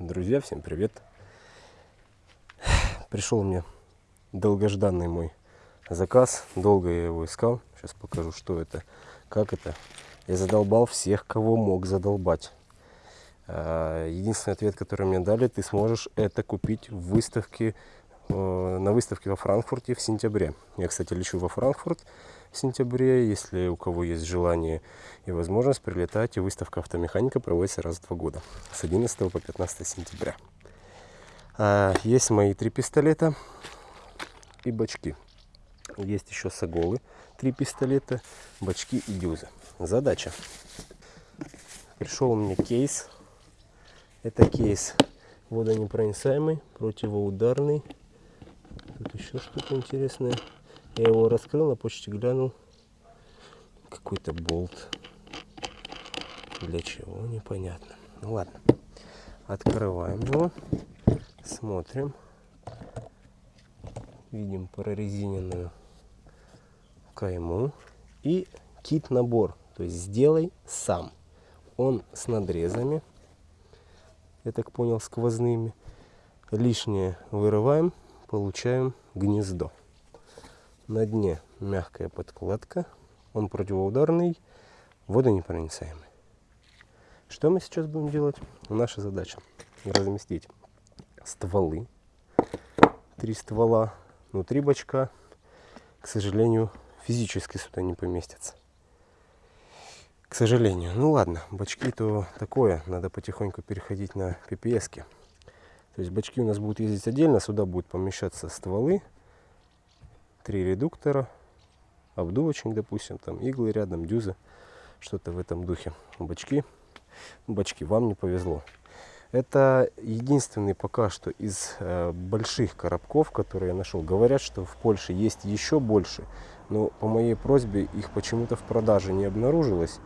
Друзья, всем привет! Пришел мне долгожданный мой заказ. Долго я его искал. Сейчас покажу, что это, как это. Я задолбал всех, кого мог задолбать. А, единственный ответ, который мне дали, ты сможешь это купить в выставке, на выставке во Франкфурте в сентябре. Я, кстати, лечу во Франкфурт в сентябре. Если у кого есть желание и возможность, прилетайте. Выставка автомеханика проводится раз в два года. С 11 по 15 сентября. А, есть мои три пистолета и бачки. Есть еще саголы, три пистолета, бачки и дюзы. Задача. Пришел мне кейс. Это кейс водонепроницаемый, противоударный. Тут еще что-то интересное. Я его раскрыл, на почте глянул. Какой-то болт. Для чего, непонятно. Ну ладно. Открываем его. Смотрим. Видим прорезиненную кайму. И кит-набор. То есть сделай сам. Он с надрезами. Я так понял, сквозными. Лишнее вырываем. Получаем гнездо. На дне мягкая подкладка. Он противоударный, водонепроницаемый. Что мы сейчас будем делать? Наша задача разместить стволы. Три ствола внутри бачка. К сожалению, физически сюда не поместятся. К сожалению. Ну ладно, бачки то такое. Надо потихоньку переходить на PPS. -ки. То есть бачки у нас будут ездить отдельно. Сюда будут помещаться стволы три редуктора, обдувочник, допустим, там иглы рядом, дюзы, что-то в этом духе. Бачки, бачки, вам не повезло. Это единственный пока что из э, больших коробков, которые я нашел. Говорят, что в Польше есть еще больше, но по моей просьбе их почему-то в продаже не обнаружилось.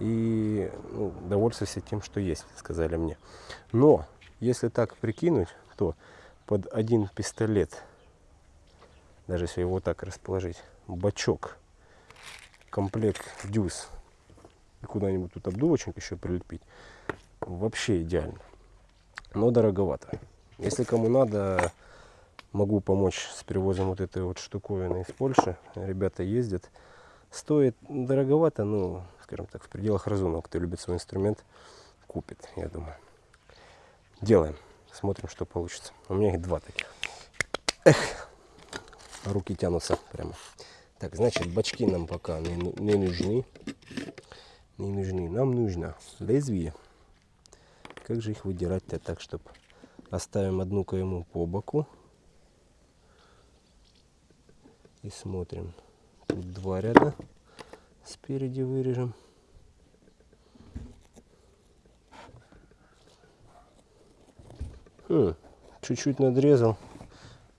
И ну, довольствуйся тем, что есть, сказали мне. Но, если так прикинуть, то под один пистолет даже если его так расположить, бачок, комплект дюз и куда-нибудь тут обдувочник еще прилепить, вообще идеально. Но дороговато. Если кому надо, могу помочь с перевозом вот этой вот штуковины из Польши. Ребята ездят. Стоит дороговато, но, скажем так, в пределах разумного. Кто любит свой инструмент, купит, я думаю. Делаем. Смотрим, что получится. У меня их два таких. Эх руки тянутся прямо. Так, значит, бачки нам пока не, не нужны. Не нужны. Нам нужно лезвие. Как же их выдирать-то так, чтобы оставим одну кайму по боку. И смотрим. Тут два ряда. Спереди вырежем. Чуть-чуть надрезал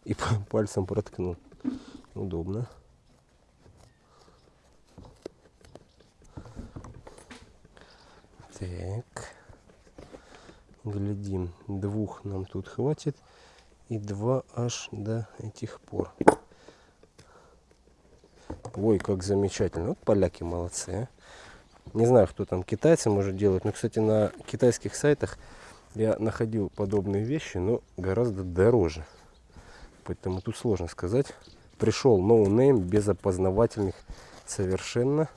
и пальцем проткнул удобно. Так. Глядим. Двух нам тут хватит. И два аж до этих пор. Ой, как замечательно. Вот поляки молодцы. А? Не знаю, кто там китайцы может делать. Но, кстати, на китайских сайтах я находил подобные вещи, но гораздо дороже. Поэтому тут сложно сказать пришел no name без опознавательных совершенно.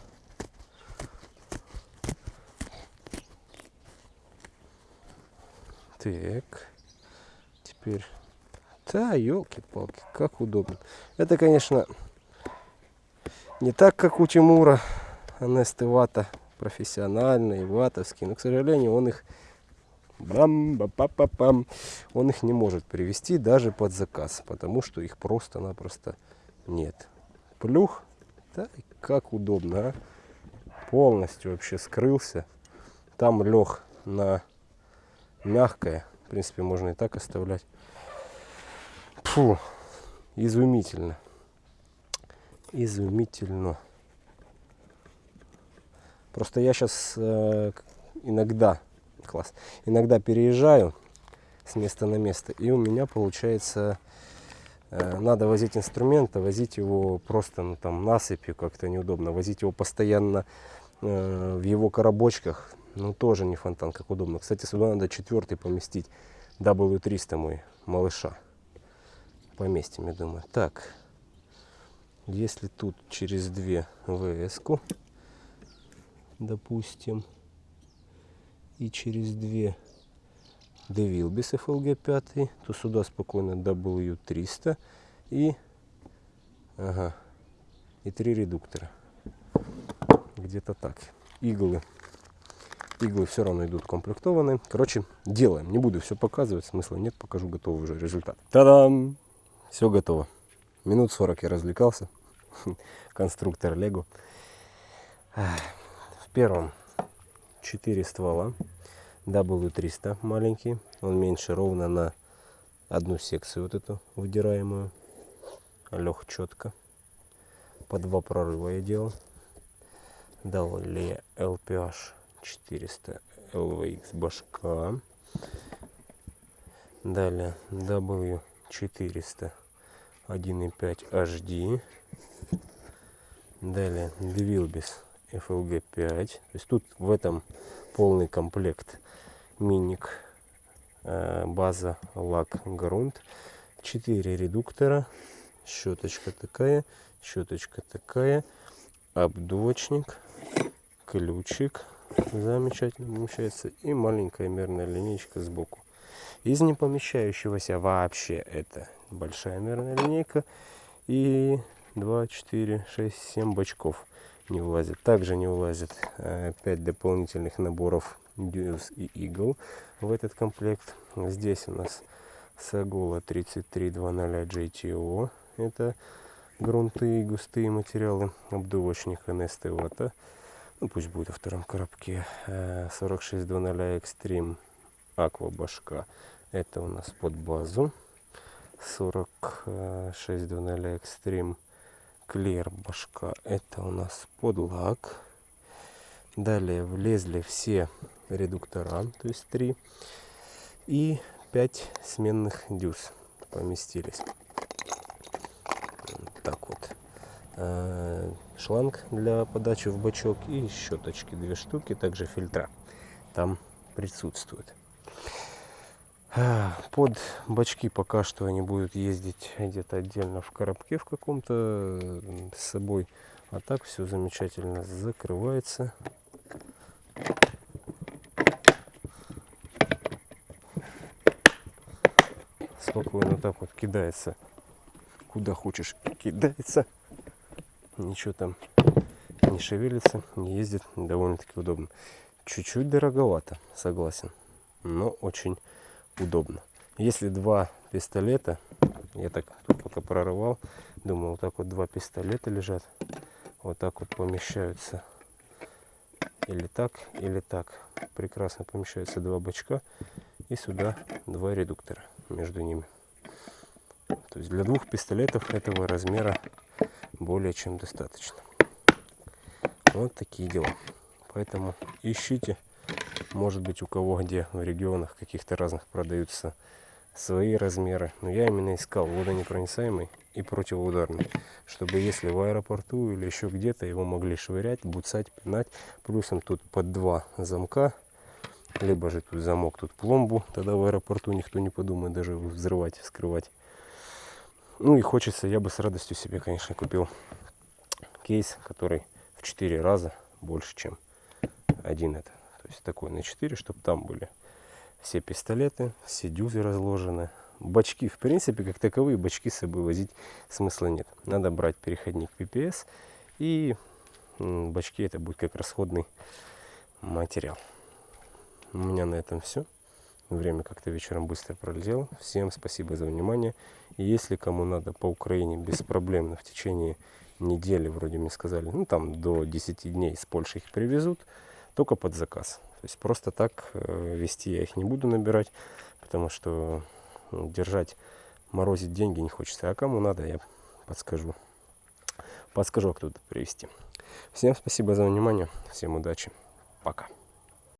Так. Теперь. Да, елки-палки, как удобно. Это, конечно, не так, как у Тимура. Анесты вата профессиональный, ватовский. Но, к сожалению, он их бам ба па па пам он их не может привести даже под заказ, потому что их просто-напросто нет. Плюх, да, как удобно, а? полностью вообще скрылся. Там лег на мягкое, в принципе, можно и так оставлять. Фу, изумительно. Изумительно. Просто я сейчас э, иногда класс. Иногда переезжаю с места на место, и у меня получается, э, надо возить инструмент, а возить его просто ну, там насыпью как-то неудобно, возить его постоянно э, в его коробочках Ну, тоже не фонтан, как удобно. Кстати, сюда надо четвертый поместить. W300 мой, малыша. Поместим, я думаю. Так, если тут через две вс допустим, и через две Девилбис FLG 5, то сюда спокойно W300 и, ага, и три редуктора. Где-то так. Иглы. Иглы все равно идут комплектованные. Короче, делаем. Не буду все показывать, смысла нет, покажу готовый уже результат. Та-дам! Все готово. Минут 40 я развлекался. Конструктор Лего. В первом 4 ствола. W300 маленький. Он меньше ровно на одну секцию вот эту выдираемую. Лег четко. По два прорыва я делал. Далее LPH 400 LVX башка. Далее W400 1.5 HD. Далее Двилбис FLG 5. То есть тут в этом полный комплект миник, э, база, лак, грунт. 4 редуктора, щеточка такая, щеточка такая, обдувочник, ключик, замечательно помещается, и маленькая мерная линейка сбоку. Из не помещающегося вообще это большая мерная линейка и 2, 4, 6, 7 бачков не влазит. Также не влазит 5 э, дополнительных наборов Deuce и Eagle в этот комплект. Здесь у нас Сагола 3320 JTO. Это грунты и густые материалы. Обдувочник NST Вата. Ну, пусть будет во втором коробке. 4620 э, Extreme Aqua башка. Это у нас под базу. 4620 Extreme Башка. Это у нас под лак. Далее влезли все редуктора, то есть 3. И 5 сменных дюз поместились. Так вот. А, шланг для подачи в бачок и щеточки две штуки, также фильтра там присутствуют. Под бачки пока что они будут ездить где-то отдельно в коробке в каком-то с собой. А так все замечательно закрывается. Спокойно так вот кидается. Куда хочешь кидается. Ничего там не шевелится, не ездит. Довольно-таки удобно. Чуть-чуть дороговато, согласен. Но очень удобно. Если два пистолета, я так тут пока прорывал, думаю, вот так вот два пистолета лежат, вот так вот помещаются или так, или так. Прекрасно помещаются два бачка и сюда два редуктора между ними. То есть для двух пистолетов этого размера более чем достаточно. Вот такие дела. Поэтому ищите может быть у кого где в регионах каких-то разных продаются свои размеры. Но я именно искал водонепроницаемый и противоударный. Чтобы если в аэропорту или еще где-то его могли швырять, буцать, пинать. Плюсом тут под два замка. Либо же тут замок, тут пломбу. Тогда в аэропорту никто не подумает даже взрывать, вскрывать. Ну и хочется, я бы с радостью себе, конечно, купил кейс, который в 4 раза больше, чем один это есть такой на 4, чтобы там были все пистолеты, все дюзы разложены. Бачки, в принципе, как таковые, бачки с собой возить смысла нет. Надо брать переходник PPS и бачки это будет как расходный материал. У меня на этом все. Время как-то вечером быстро пролетело. Всем спасибо за внимание. И если кому надо по Украине беспроблемно в течение недели, вроде мне сказали, ну там до 10 дней с Польши их привезут, только под заказ. То есть просто так э, вести я их не буду набирать, потому что держать, морозить деньги не хочется. А кому надо, я подскажу. Подскажу, а кто-то привезти. Всем спасибо за внимание, всем удачи, пока.